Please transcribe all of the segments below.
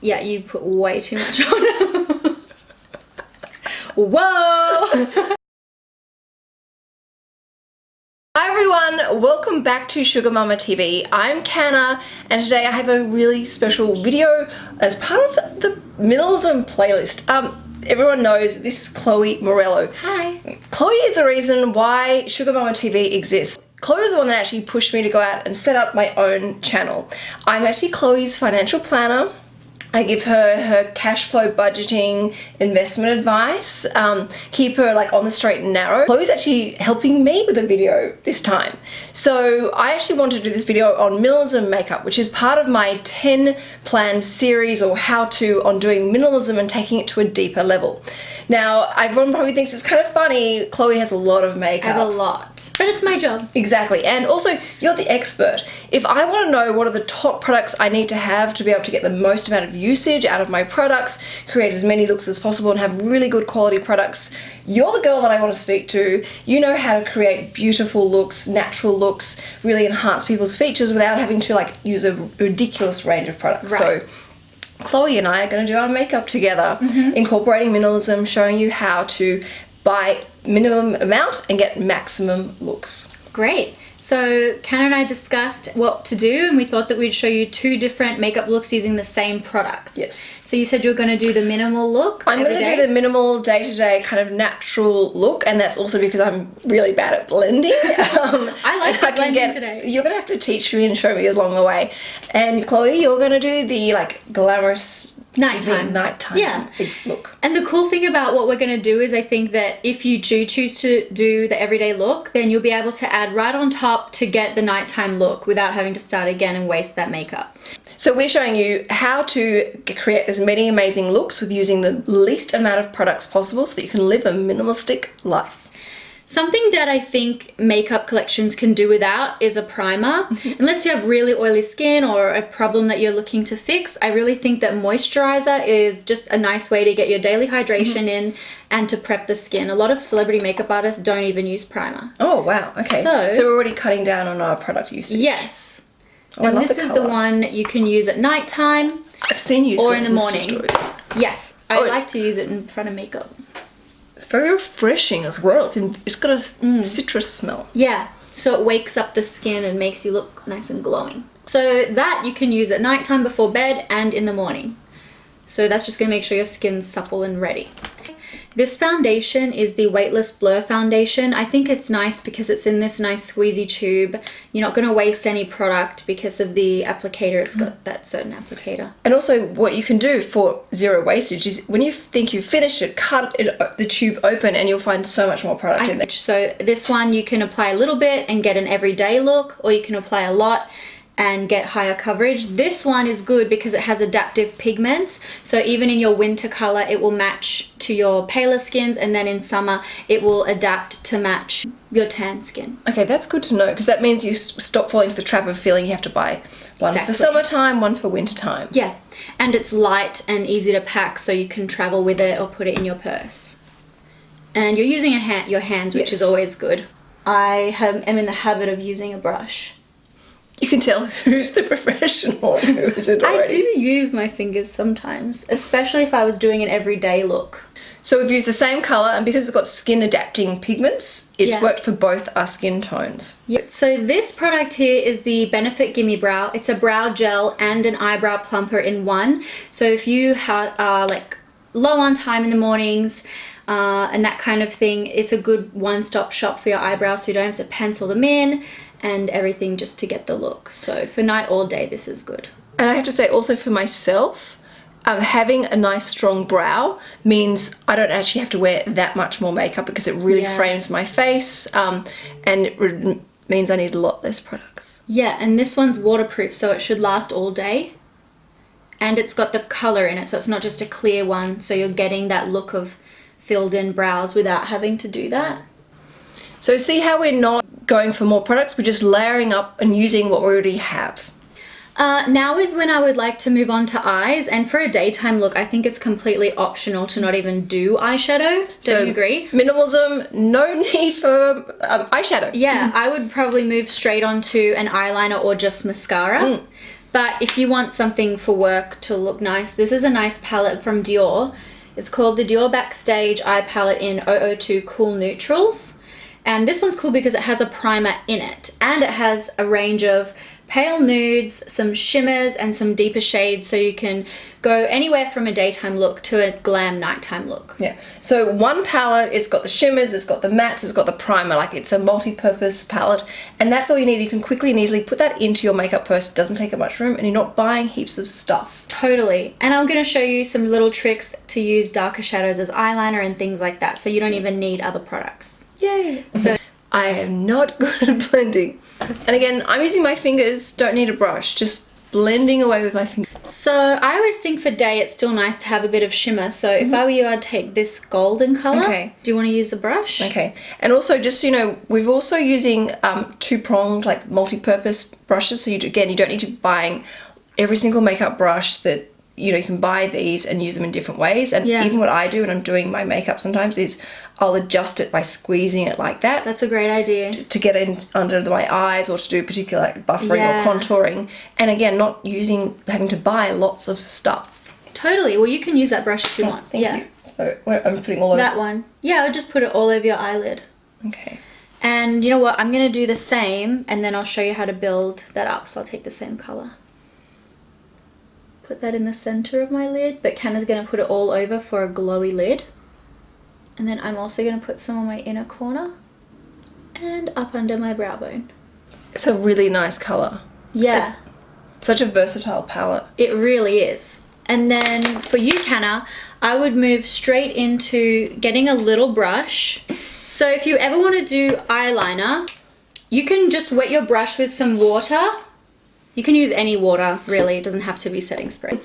Yeah, you put way too much on. Whoa! Hi everyone, welcome back to Sugar Mama TV. I'm Canna and today I have a really special video as part of the minimalism playlist. Um, everyone knows this is Chloe Morello. Hi. Chloe is the reason why Sugar Mama TV exists. Chloe was the one that actually pushed me to go out and set up my own channel. I'm actually Chloe's financial planner. I give her her cash flow budgeting investment advice, um, keep her like on the straight and narrow. Chloe's actually helping me with a video this time. So I actually want to do this video on minimalism makeup, which is part of my 10 plan series or how to on doing minimalism and taking it to a deeper level. Now, everyone probably thinks it's kind of funny. Chloe has a lot of makeup. I have a lot, but it's my job. Exactly. And also, you're the expert. If I want to know what are the top products I need to have to be able to get the most amount of usage out of my products, create as many looks as possible and have really good quality products, you're the girl that I want to speak to. You know how to create beautiful looks, natural looks, really enhance people's features without having to like use a ridiculous range of products. Right. So Chloe and I are going to do our makeup together, Mm-hmm. incorporating minimalism, showing you how to buy minimum amount and get maximum looks. Great. So Ken and I discussed what to do and we thought that we'd show you two different makeup looks using the same products. Yes. So you said you were going to do the minimal look I'm going to do the minimal day-to-day kind of natural look and that's also because I'm really bad at blending. Um, I like and your can blending today. You're going to have to teach me and show me along the way. And Chloe, you're going to do the like glamorous Nighttime. nighttime Yeah. look. And the cool thing about what we're going to do is I think that if you do choose to do the everyday look, then you'll be able to add right on top to get the nighttime look without having to start again and waste that makeup. So we're showing you how to create as many amazing looks with using the least amount of products possible so that you can live a minimalistic life. Something that I think makeup collections can do without is a primer. Unless you have really oily skin or a problem that you're looking to fix, I really think that moisturizer is just a nice way to get your daily hydration Mm-hmm. in and to prep the skin. A lot of celebrity makeup artists don't even use primer. Oh wow, okay. So- So, we're already cutting down on our product usage. Yes. Oh, and this the is the one you can use at nighttime. I've seen you Or in the morning. stories. Yes, I Oh. like to use it in front of makeup. It's very refreshing as well. It's, in, it's got a Mm. citrus smell. Yeah, so it wakes up the skin and makes you look nice and glowing. So that you can use at nighttime before bed and in the morning. So that's just gonna make sure your skin's supple and ready. This foundation is the Weightless Blur Foundation. I think it's nice because it's in this nice squeezy tube. You're not gonna waste any product because of the applicator. It's got that certain applicator. And also, what you can do for zero wastage is when you think you've finished it, cut it, uh, the tube open, and you'll find so much more product in there. So this one you can apply a little bit and get an everyday look or you can apply a lot and get higher coverage. This one is good because it has adaptive pigments. So even in your winter color, it will match to your paler skins and then in summer, it will adapt to match your tan skin. Okay, that's good to know because that means you stop falling into the trap of feeling you have to buy one Exactly. for summertime, one for wintertime. Yeah, and it's light and easy to pack so you can travel with it or put it in your purse. And you're using a hand, your hands, which is always good. I have, am in the habit of using a brush. You can tell who's the professional and who isn't I do use my fingers sometimes, especially if I was doing an everyday look. So we've used the same colour, and because it's got skin adapting pigments, it's Yeah. worked for both our skin tones. Yeah. So this product here is the Benefit Gimme Brow. It's a brow gel and an eyebrow plumper in one. So if you are like low on time in the mornings uh, and that kind of thing, it's a good one-stop shop for your eyebrows so you don't have to pencil them in and everything just to get the look. So for night all day, this is good. And I have to say also for myself, um, having a nice strong brow means I don't actually have to wear that much more makeup because it really Yeah. frames my face um, and it means I need a lot less products. Yeah, and this one's waterproof, so it should last all day. And it's got the color in it, so it's not just a clear one, so you're getting that look of filled in brows without having to do that. So see how we're not going for more products, we're just layering up and using what we already have. Uh, now is when I would like to move on to eyes, and for a daytime look, I think it's completely optional to not even do eyeshadow. Don't So you agree? Minimalism, no need for um, eyeshadow. Yeah, I would probably move straight onto an eyeliner or just mascara. But if you want something for work to look nice, this is a nice palette from Dior. It's called the Dior Backstage Eye Palette in 002 Cool Neutrals. And this one's cool because it has a primer in it and it has a range of pale nudes, some shimmers and some deeper shades so you can go anywhere from a daytime look to a glam nighttime look. Yeah. So one palette, it's got the shimmers, it's got the mattes, it's got the primer, like it's a multi-purpose palette and that's all you need. You can quickly and easily put that into your makeup purse. It doesn't take up much room and you're not buying heaps of stuff. Totally. And I'm going to show you some little tricks to use darker shadows as eyeliner and things like that so you don't even need other products. Yay! So I am not good at blending. And again, I'm using my fingers, don't need a brush, just blending away with my fingers. So I always think for day it's still nice to have a bit of shimmer. So if I were you, I'd take this golden color. Okay. Do you want to use the brush? Okay, and also just, you know, we're also using um, two-pronged, like, multi-purpose brushes. So you, again, you don't need to be buying every single makeup brush that you know, you can buy these and use them in different ways. And Yeah. even what I do when I'm doing my makeup sometimes is I'll adjust it by squeezing it like that That's a great idea. to get in under my eyes or to do particular like, buffering Yeah. or contouring. And again, not using, having to buy lots of stuff. Totally. Well, you can use that brush if you want. Thank yeah. you. So I'm putting all over. That one. Yeah, I'll just put it all over your eyelid. Okay. And you know what? I'm going to do the same and then I'll show you how to build that up. So I'll take the same color. Put that in the center of my lid, but Canna's going to put it all over for a glowy lid. And then I'm also going to put some on my inner corner and up under my brow bone. It's a really nice colour. Yeah, Such a versatile palette. it really is. And then for you, Kanna, I would move straight into getting a little brush. So if you ever want to do eyeliner, you can just wet your brush with some water. You can use any water, really. It doesn't have to be setting spray.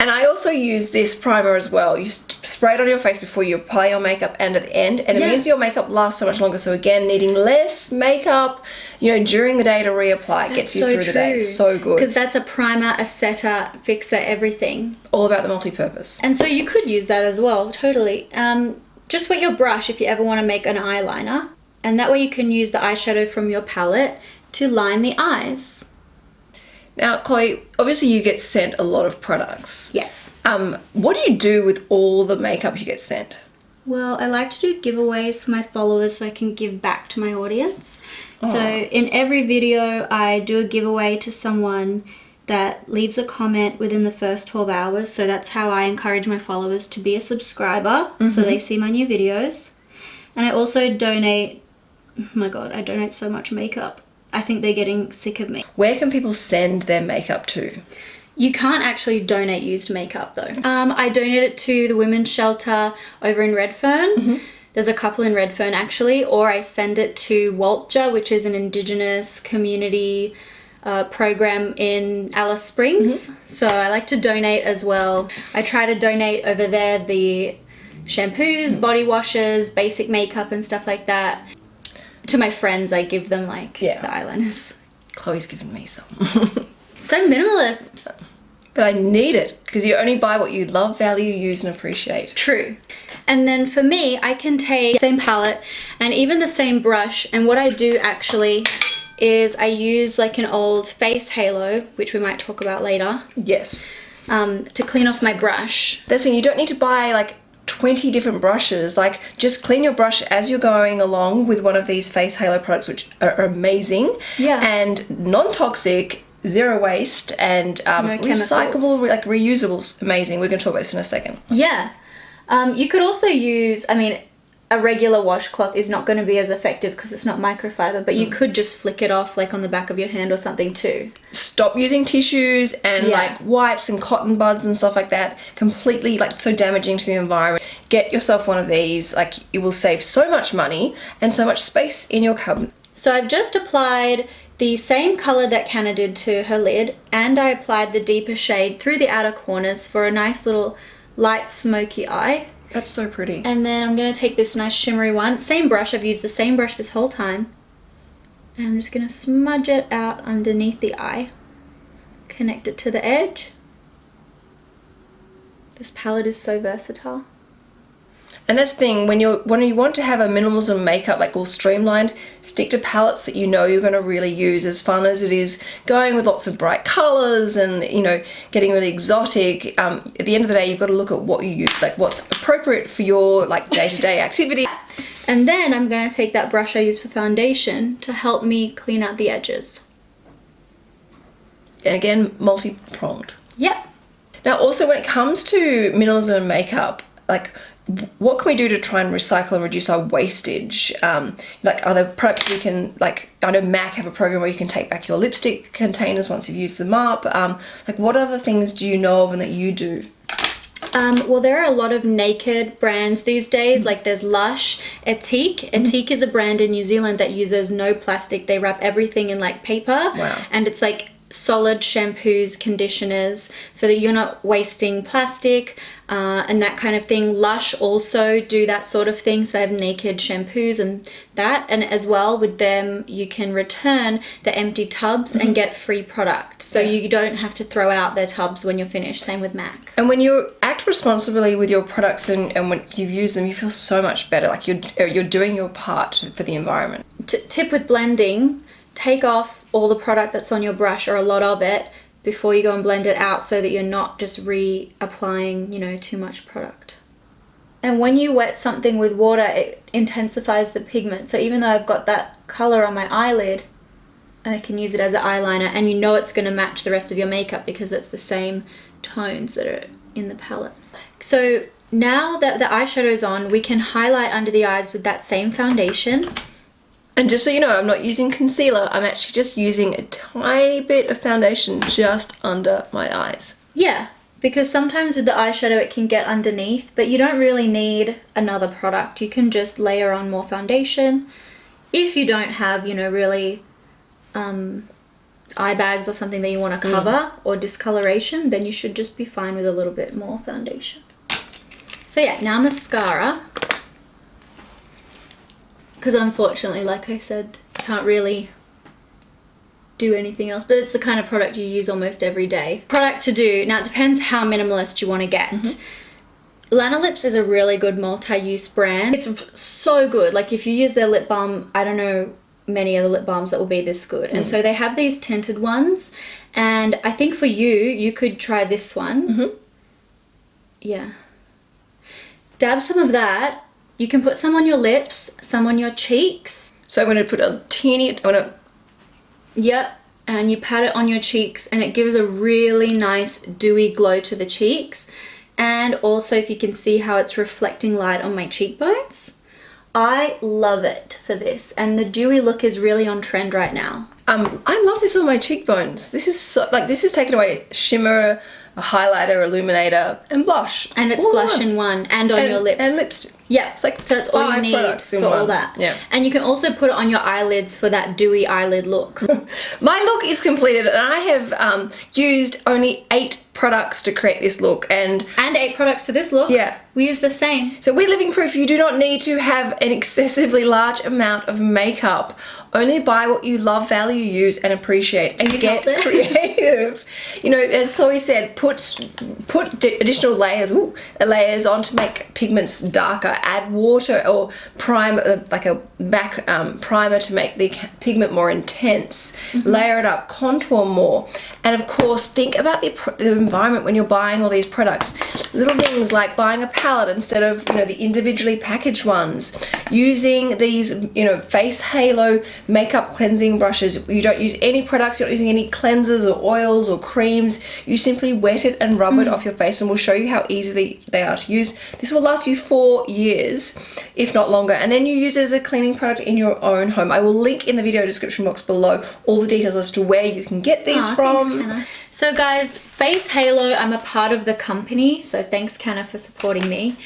And I also use this primer as well. You spray it on your face before you apply your makeup and at the end. And it Yeah. means your makeup lasts so much longer. So again, needing less makeup, you know, during the day to reapply It gets you through the day. So good. Because that's a primer, a setter, fixer, everything. All about the multi-purpose. And so you could use that as well, totally. Um, just wet your brush if you ever want to make an eyeliner. And that way you can use the eyeshadow from your palette to line the eyes. Now, Chloe, obviously you get sent a lot of products. Yes. Um, what do you do with all the makeup you get sent? Well, I like to do giveaways for my followers so I can give back to my audience. So in every video, I do a giveaway to someone that leaves a comment within the first 12 hours. So that's how I encourage my followers to be a subscriber so they see my new videos. And I also donate, oh my god, I donate so much makeup. I think they're getting sick of me. Where can people send their makeup to? You can't actually donate used makeup though. Um, I donate it to the women's shelter over in Redfern. There's a couple in Redfern actually, or I send it to Waltja, which is an Indigenous community uh, program in Alice Springs. So I like to donate as well. I try to donate over there the shampoos, body washes, basic makeup, and stuff like that. To my friends, I give them like Yeah. the eyeliners. Chloe's given me some. So minimalist. but I need it because you only buy what you love, value, use, and appreciate. True. And then for me, I can take the same palette and even the same brush. And what I do actually is I use like an old face halo, which we might talk about later, Yes. um, to clean off my brush. Thing, you don't need to buy like 20 different brushes. Like, just clean your brush as you're going along with one of these face halo products, which are amazing. Yeah. And non toxic, zero waste, and um, No recyclable, re- like reusable. Amazing. We're going to talk about this in a second. Yeah. Um, you could also use, I mean, a regular washcloth is not going to be as effective because it's not microfiber, but you hmm. could just flick it off like on the back of your hand or something too. Stop using tissues and Yeah. like wipes and cotton buds and stuff like that. Completely like so damaging to the environment. Get yourself one of these. Like, it will save so much money and so much space in your cupboard. So I've just applied the same colour that Canna did to her lid and I applied the deeper shade through the outer corners for a nice little light smoky eye. That's so pretty. And then I'm going to take this nice shimmery one, same brush, I've used the same brush this whole time. And I'm just going to smudge it out underneath the eye. Connect it to the edge. This palette is so versatile. And that's the thing when you're when you want to have a minimalism makeup like all streamlined, stick to palettes that you know you're going to really use. As fun as it is going with lots of bright colors and you know getting really exotic, um, at the end of the day you've got to look at what you use, like what's appropriate for your like day to day activity. And then I'm going to take that brush I use for foundation to help me clean out the edges. And again, multi-pronged. Yep. Now also when it comes to minimalism and makeup, like what can we do to try and recycle and reduce our wastage? Um, like are there products we can, like I know MAC have a program where you can take back your lipstick containers once you've used them up. Um, like what other things do you know of and that you do? Um, well, there are a lot of naked brands these days. Like there's Lush, Ethique. Ethique is a brand in New Zealand that uses no plastic. They wrap everything in like paper. Wow. And it's like solid shampoos, conditioners, so that you're not wasting plastic uh, and that kind of thing. Lush also do that sort of thing, so they have naked shampoos and that. And as well with them, you can return the empty tubs and get free product. So Yeah. you don't have to throw out their tubs when you're finished. Same with MAC. And when you act responsibly with your products and, and when you've used them, you feel so much better. Like you're, you're doing your part for the environment. T- tip with blending, take off all the product that's on your brush or a lot of it before you go and blend it out so that you're not just reapplying, you know, too much product. And when you wet something with water, it intensifies the pigment. So even though I've got that color on my eyelid, I can use it as an eyeliner and you know it's going to match the rest of your makeup because it's the same tones that are in the palette. So now that the eyeshadow's on, we can highlight under the eyes with that same foundation. And just so you know, I'm not using concealer. I'm actually just using a tiny bit of foundation just under my eyes. Yeah, because sometimes with the eyeshadow it can get underneath, but you don't really need another product. You can just layer on more foundation. If you don't have, you know, really um, eye bags or something that you want to cover or discoloration, then you should just be fine with a little bit more foundation. So yeah, now mascara. Because unfortunately, like I said, can't really do anything else, but it's the kind of product you use almost every day. Product to do, now it depends how minimalist you want to get. Mm-hmm. Lanolips is a really good multi-use brand. It's so good. Like if you use their lip balm, I don't know many other lip balms that will be this good. And mm. so they have these tinted ones. And I think for you, you could try this one. Mm-hmm. Yeah. Dab some of that. You can put some on your lips, some on your cheeks. So I'm going to put a teeny, I'm going to Yep, and you pat it on your cheeks and it gives a really nice dewy glow to the cheeks. And also if you can see how it's reflecting light on my cheekbones. I love it for this and the dewy look is really on trend right now. Um, I love this on my cheekbones. This is so, like, this is taken away shimmer, a highlighter, illuminator, and blush. And it's All blush in in one and on one. your lips. And lipstick. Yeah, It's like so that's all you need for all that. Yeah. And you can also put it on your eyelids for that dewy eyelid look. My look is completed and I have um, used only eight products to create this look and and eight products for this look. Yeah. We use the same. So we're living proof you do not need to have an excessively large amount of makeup. Only buy what you love, value, use and appreciate and You get creative. You know, as Chloe said, put put additional layers, ooh, layers on to make pigments darker. Add water or primer, uh, like a back um, primer to make the pigment more intense. Mm-hmm. Layer it up, contour more, and of course think about the, the environment when you're buying all these products. Little things like buying a palette instead of you know the individually packaged ones. Using these you know face halo makeup cleansing brushes. You don't use any products. You're not using any cleansers or oils or creams. You simply wet it and rub it mm. off your face, and we'll show you how easily they are to use. This will last you four years, if not longer, and then you use it as a cleaning product in your own home. I will link in the video description box below all the details as to where you can get these Aw, from. Thanks, So guys, Face Halo, I'm a part of the company, so thanks Canna for supporting me.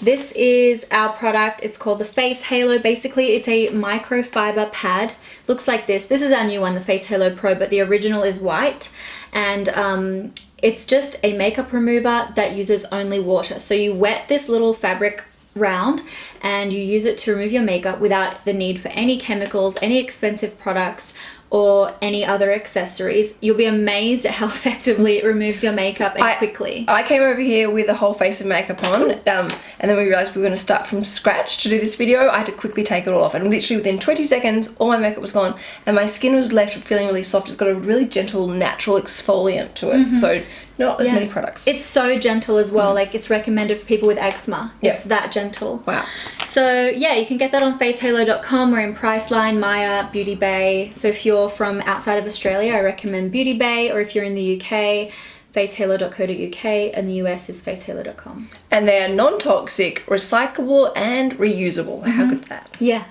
This is our product. It's called the Face Halo. Basically, it's a microfiber pad. Looks like this. This is our new one, the Face Halo Pro, but the original is white. And um, it's just a makeup remover that uses only water. So you wet this little fabric round and you use it to remove your makeup without the need for any chemicals, any expensive products or any other accessories, you'll be amazed at how effectively it removes your makeup and I- quickly. I came over here with a whole face of makeup on, um, and then we realised we were going to start from scratch to do this video. I had to quickly take it all off, and literally within 20 seconds, all my makeup was gone, and my skin was left feeling really soft. It's got a really gentle, natural exfoliant to it, so not as Yeah. many products. It's so gentle as well. Hmm. Like it's recommended for people with eczema. Yeah. It's that gentle. wow. So yeah, you can get that on facehalo.com. We're in Priceline, Myer, Beauty Bay. So if you're from outside of Australia, I recommend Beauty Bay, or if you're in the UK, facehalo.co.uk, and the US is facehalo.com. And they are non-toxic, recyclable, and reusable. How mm-hmm. good is that? Yeah.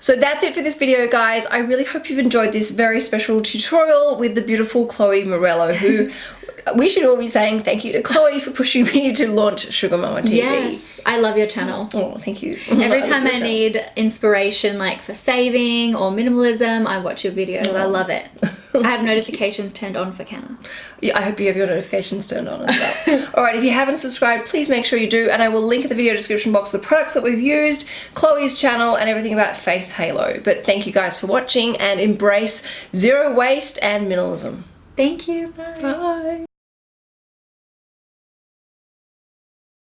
So that's it for this video, guys. I really hope you've enjoyed this very special tutorial with the beautiful Chloe Morello, who we should all be saying thank you to Chloe for pushing me to launch Sugar Mama TV. Yes, I love your channel. Oh, thank you. Every time I need inspiration, like for saving or minimalism, I watch your videos. I oh. love it. I have notifications turned on for Canna. Yeah, I hope you have your notifications turned on as well. Alright, if you haven't subscribed, please make sure you do, and I will link in the video description box the products that we've used, Chloe's channel, and everything about Face Halo. But thank you guys for watching, and embrace zero waste and minimalism. Thank you. Bye. Bye.